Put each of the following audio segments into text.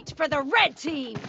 fight for the red team!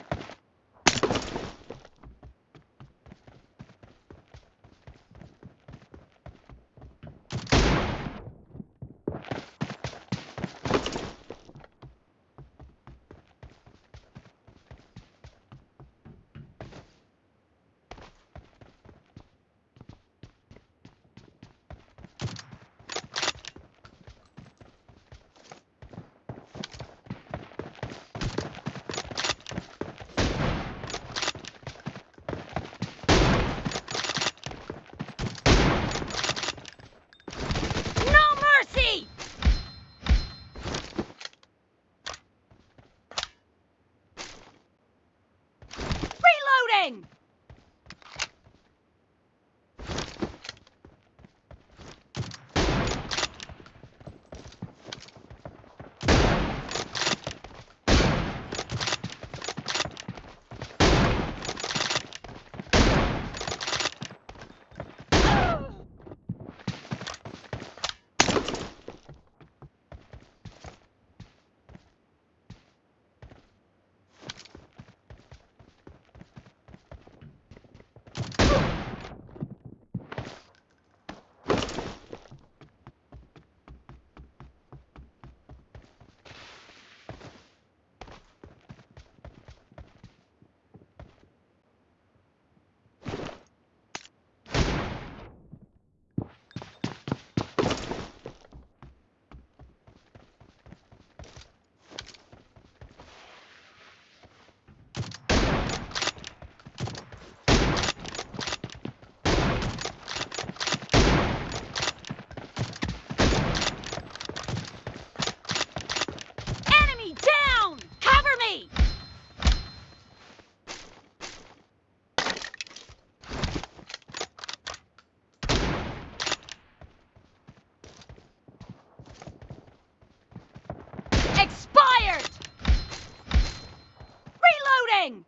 Reloading!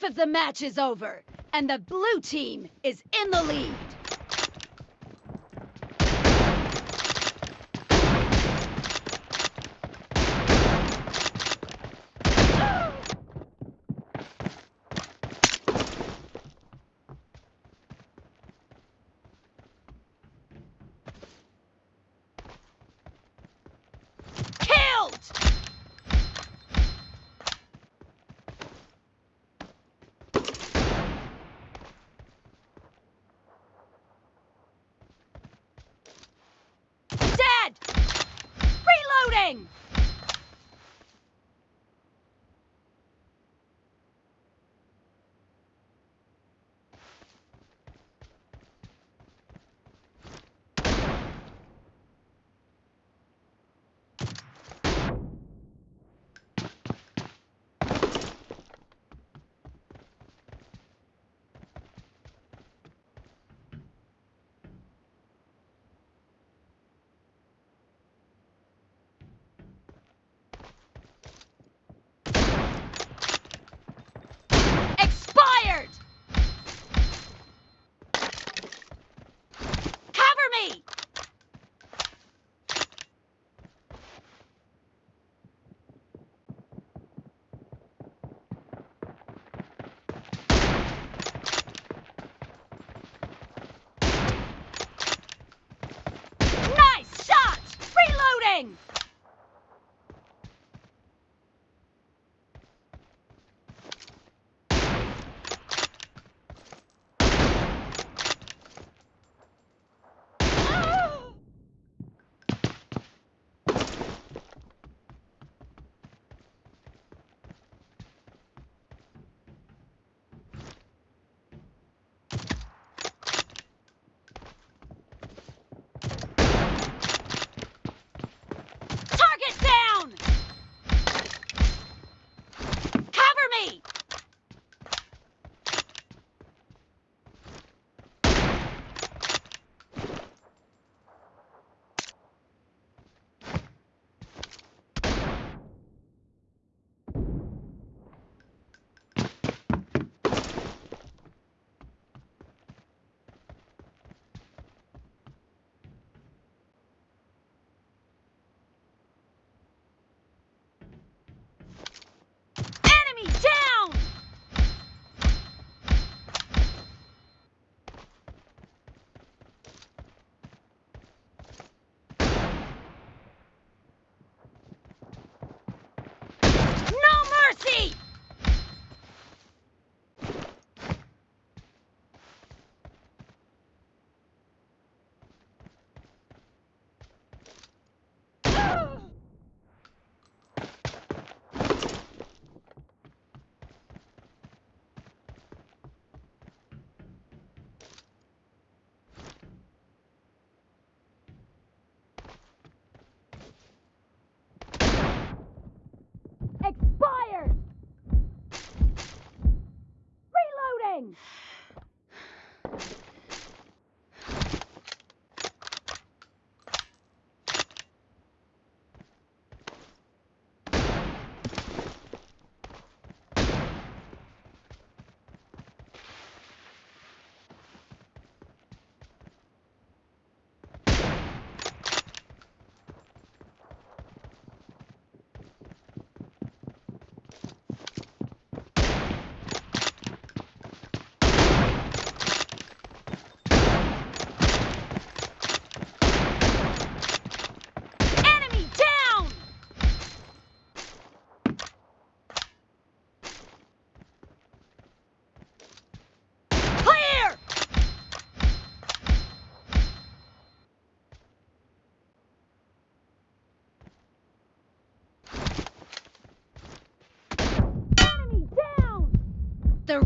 Half of the match is over, and the blue team is in the lead. Reloading!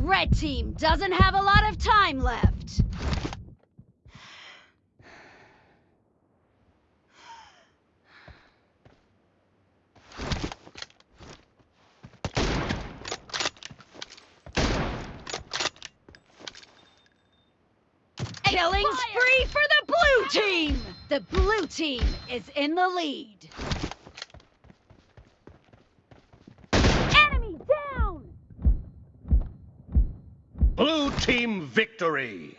Red team doesn't have a lot of time left. Killing spree for the blue team! The blue team is in the lead. Blue team victory!